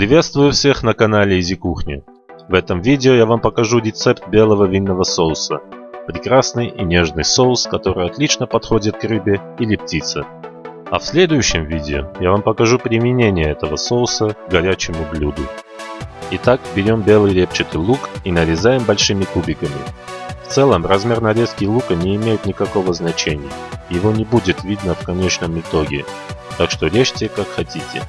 Приветствую всех на канале Изи Кухня. В этом видео я вам покажу рецепт белого винного соуса. Прекрасный и нежный соус, который отлично подходит к рыбе или птице. А в следующем видео я вам покажу применение этого соуса к горячему блюду. Итак, берем белый репчатый лук и нарезаем большими кубиками. В целом, размер нарезки лука не имеет никакого значения. Его не будет видно в конечном итоге. Так что режьте как хотите.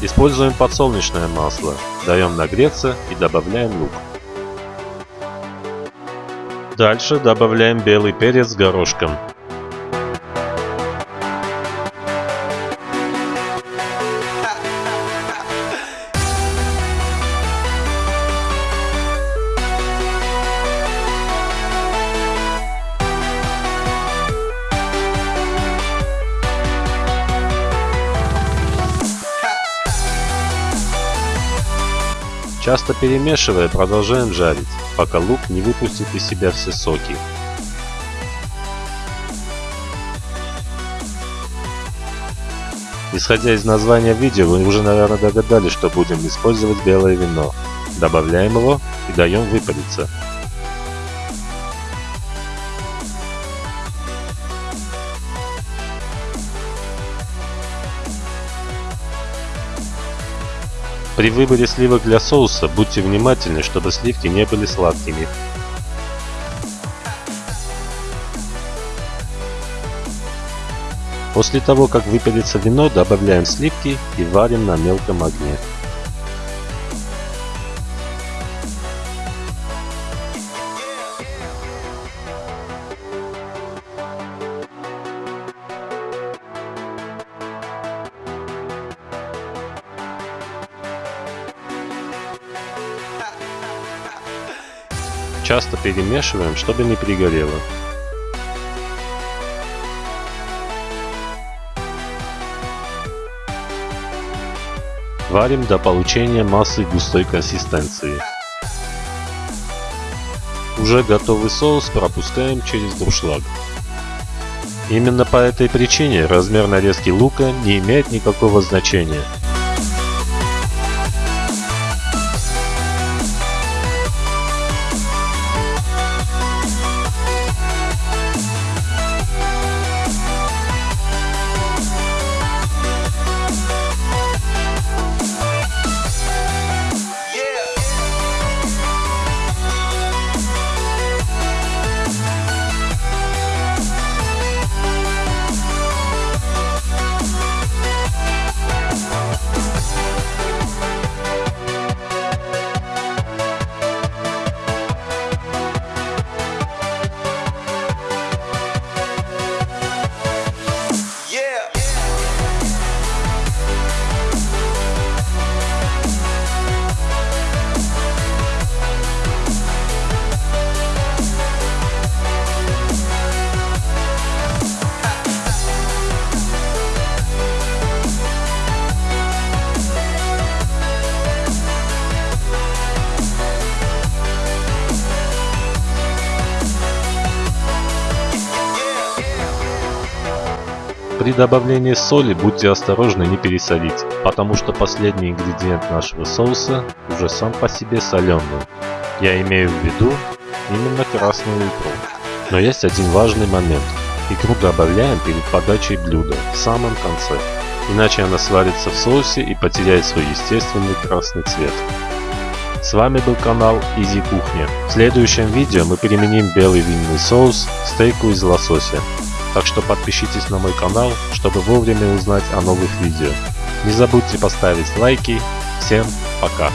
Используем подсолнечное масло, даем нагреться и добавляем лук. Дальше добавляем белый перец горошком. Часто перемешивая, продолжаем жарить, пока лук не выпустит из себя все соки. Исходя из названия видео, вы уже, наверное, догадались, что будем использовать белое вино. Добавляем его и даем выпариться. При выборе сливок для соуса будьте внимательны, чтобы сливки не были сладкими. После того, как выпарится вино, добавляем сливки и варим на мелком огне. Часто перемешиваем, чтобы не перегорело. Варим до получения массы густой консистенции. Уже готовый соус пропускаем через дуршлаг. Именно по этой причине размер нарезки лука не имеет никакого значения. При добавлении соли будьте осторожны не пересолить, потому что последний ингредиент нашего соуса уже сам по себе соленый. Я имею в виду именно красную икру. Но есть один важный момент. Икру добавляем перед подачей блюда, в самом конце. Иначе она сварится в соусе и потеряет свой естественный красный цвет. С вами был канал Изи Кухня. В следующем видео мы применим белый винный соус к стейку из лосося. Так что подпишитесь на мой канал, чтобы вовремя узнать о новых видео. Не забудьте поставить лайки. Всем пока!